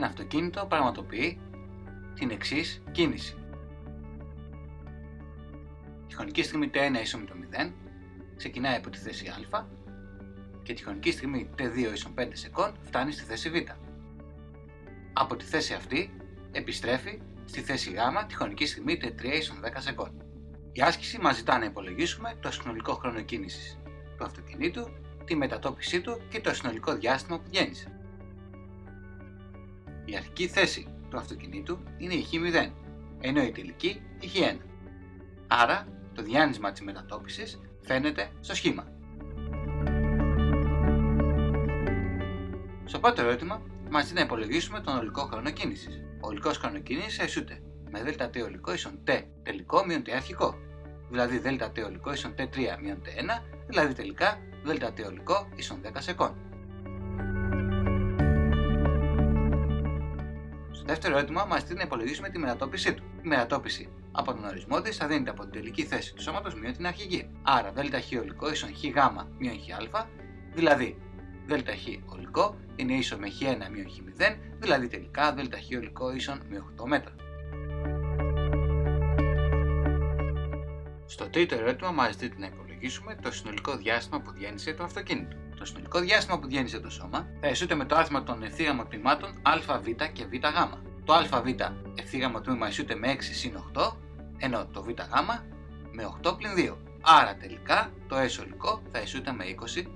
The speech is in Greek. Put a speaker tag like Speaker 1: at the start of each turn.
Speaker 1: αυτοκίνητο πραγματοποιεί την εξής κίνηση. Τη χρονική στιγμή t1 ίσον με το 0 ξεκινάει από τη θέση α και τη χρονική στιγμή t2 ίσον 5 σεκόν φτάνει στη θέση β. Από τη θέση αυτή επιστρέφει στη θέση γ τη χρονική στιγμή t3 ίσον 10 σεκόν. Η άσκηση μας ζητά να υπολογίσουμε το συνολικό χρόνο κίνησης του αυτοκινήτου, τη μετατόπιση του και το συνολικό διάστημα που γέννησε. Η αρχική θέση του αυτοκινήτου είναι η Χ0, ενώ η τελική η Χ1. Άρα το διάνυσμα της μετατόπισης φαίνεται στο σχήμα. Στο πρώτο ερώτημα μας δίνει να υπολογίσουμε τον ολικό χρόνο κίνησης. Ο ολικός χρόνος κίνησης αισούται με ΔΤ ολικό ίσον T τελικό μείον T αρχικό, δηλαδή ΔΤ ολικό ίσον T3 μείον T1, δηλαδή τελικά ΔΤ ολικό ίσον 10 σεκόν. Δεύτερο ερώτημα μας δίνει να υπολογίσουμε τη μετατόπιση του. Η μετατόπιση από τον ορισμό της θα δίνεται από την τελική θέση του σώματος μείον την αρχική. Άρα ΔΧ ολικό ίσον ΧΓ μείον ΧΑ, δηλαδή ΔΧ ολικό είναι ίσο με Χ1 μείον Χ0, δηλαδή τελικά ΔΧ ολικό ίσον με 8 μέτρα. Στο τρίτο ερώτημα μας δίνει να υπολογίσουμε το συνολικό διάστημα που διένυσε το αυτοκίνητο. Το συνολικό διάστημα που διένυσε το σώμα θα ισούται με το άθροισμα των ευθύγραμμων τμήματων ΑΒ και ΒΓ. Το ΑΒ ευθύγραμμο τμήμα ισούται με 6 συν 8, ενώ το ΒΓ με 8 πλην 2. Άρα τελικά το S ολικό θα ισούται με 20